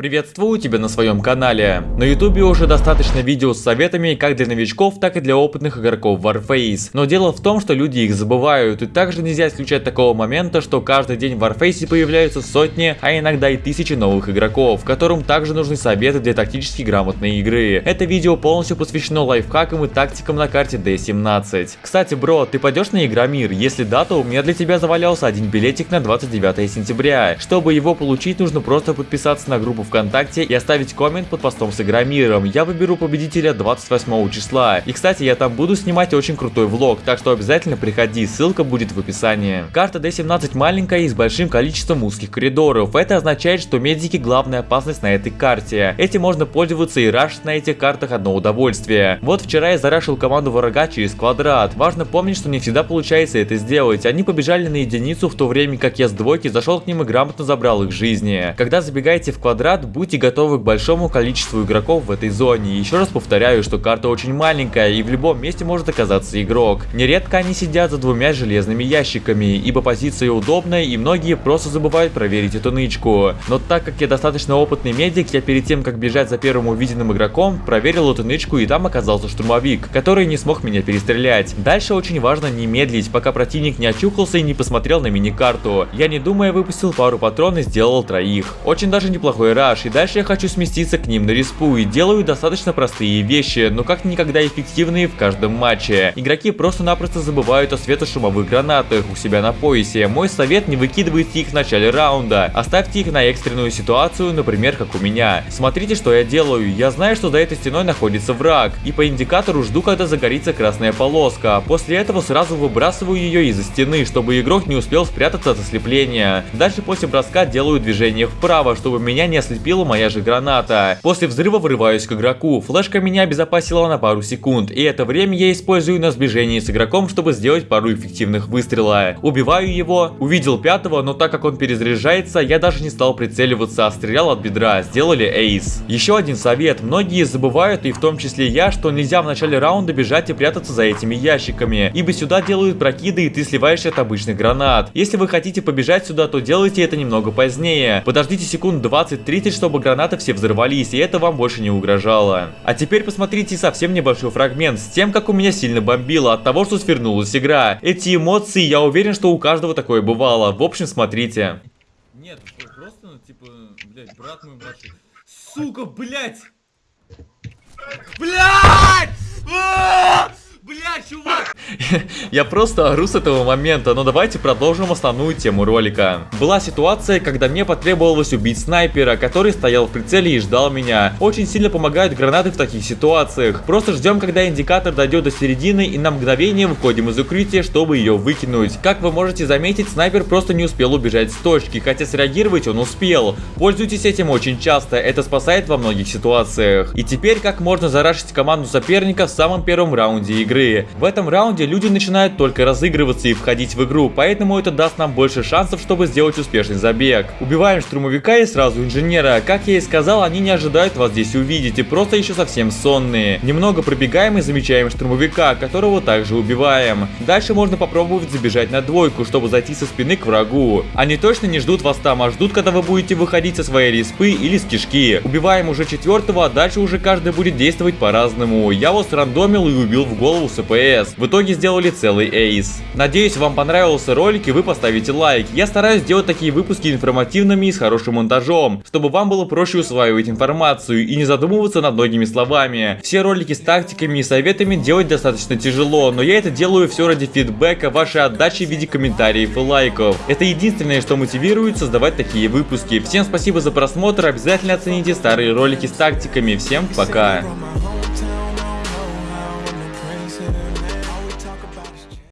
Приветствую тебя на своем канале. На ютубе уже достаточно видео с советами как для новичков, так и для опытных игроков Warface. Но дело в том, что люди их забывают, и также нельзя исключать такого момента, что каждый день в Warface появляются сотни, а иногда и тысячи новых игроков, которым также нужны советы для тактически грамотной игры. Это видео полностью посвящено лайфхакам и тактикам на карте D17. Кстати, бро, ты пойдешь на Игромир? Если да, то у меня для тебя завалялся один билетик на 29 сентября. Чтобы его получить, нужно просто подписаться на группу ВКонтакте и оставить коммент под постом с Игромиром. Я выберу победителя 28 числа. И кстати, я там буду снимать очень крутой влог, так что обязательно приходи, ссылка будет в описании. Карта D17 маленькая и с большим количеством узких коридоров. Это означает, что медики главная опасность на этой карте. Этим можно пользоваться и рашить на этих картах одно удовольствие. Вот вчера я зарашил команду врага через квадрат. Важно помнить, что не всегда получается это сделать. Они побежали на единицу, в то время как я с двойки зашел к ним и грамотно забрал их жизни. Когда забегаете в квадрат, ребят, будьте готовы к большому количеству игроков в этой зоне. Еще раз повторяю, что карта очень маленькая и в любом месте может оказаться игрок. Нередко они сидят за двумя железными ящиками, ибо позиция удобная и многие просто забывают проверить эту нычку. Но так как я достаточно опытный медик, я перед тем как бежать за первым увиденным игроком, проверил эту нычку и там оказался штурмовик, который не смог меня перестрелять. Дальше очень важно не медлить, пока противник не очухался и не посмотрел на мини-карту. Я не думая выпустил пару патрон и сделал троих. Очень даже неплохой этаж, и дальше я хочу сместиться к ним на респу и делаю достаточно простые вещи, но как никогда эффективные в каждом матче. Игроки просто-напросто забывают о светошумовых гранатах у себя на поясе. Мой совет не выкидывайте их в начале раунда, оставьте их на экстренную ситуацию, например, как у меня. Смотрите, что я делаю. Я знаю, что за этой стеной находится враг, и по индикатору жду, когда загорится красная полоска. После этого сразу выбрасываю ее из-за стены, чтобы игрок не успел спрятаться от ослепления. Дальше после броска делаю движение вправо, чтобы меня не ослепили ослепила моя же граната. После взрыва врываюсь к игроку. Флешка меня обезопасила на пару секунд, и это время я использую на сближении с игроком, чтобы сделать пару эффективных выстрела. Убиваю его, увидел пятого, но так как он перезаряжается, я даже не стал прицеливаться, а стрелял от бедра. Сделали эйс. Еще один совет. Многие забывают, и в том числе я, что нельзя в начале раунда бежать и прятаться за этими ящиками, ибо сюда делают прокиды, и ты сливаешься от обычных гранат. Если вы хотите побежать сюда, то делайте это немного позднее. Подождите секунд 20-30, Следите, чтобы гранаты все взорвались, и это вам больше не угрожало. А теперь посмотрите совсем небольшой фрагмент с тем, как у меня сильно бомбило от того, что свернулась игра. Эти эмоции, я уверен, что у каждого такое бывало. В общем, смотрите. Нет, просто, ну, типа, блядь, брат мой младший. Сука, блядь! Блядь! Бля, чувак! Я просто ору с этого момента, но давайте продолжим основную тему ролика. Была ситуация, когда мне потребовалось убить снайпера, который стоял в прицеле и ждал меня. Очень сильно помогают гранаты в таких ситуациях. Просто ждем, когда индикатор дойдет до середины и на мгновение выходим из укрытия, чтобы ее выкинуть. Как вы можете заметить, снайпер просто не успел убежать с точки, хотя среагировать он успел. Пользуйтесь этим очень часто, это спасает во многих ситуациях. И теперь как можно зарашить команду соперника в самом первом раунде игры игры. В этом раунде люди начинают только разыгрываться и входить в игру, поэтому это даст нам больше шансов, чтобы сделать успешный забег. Убиваем штурмовика и сразу инженера. Как я и сказал, они не ожидают вас здесь увидеть и просто еще совсем сонные. Немного пробегаем и замечаем штурмовика, которого также убиваем. Дальше можно попробовать забежать на двойку, чтобы зайти со спины к врагу. Они точно не ждут вас там, а ждут, когда вы будете выходить со своей респы или с кишки. Убиваем уже четвертого, а дальше уже каждый будет действовать по-разному. Я вот рандомил и убил в голову с АПС. В итоге сделали целый эйс. Надеюсь, вам понравился ролик и вы поставите лайк. Я стараюсь делать такие выпуски информативными и с хорошим монтажом, чтобы вам было проще усваивать информацию и не задумываться над многими словами. Все ролики с тактиками и советами делать достаточно тяжело, но я это делаю все ради фидбэка, вашей отдачи в виде комментариев и лайков. Это единственное, что мотивирует создавать такие выпуски. Всем спасибо за просмотр, обязательно оцените старые ролики с тактиками. Всем пока!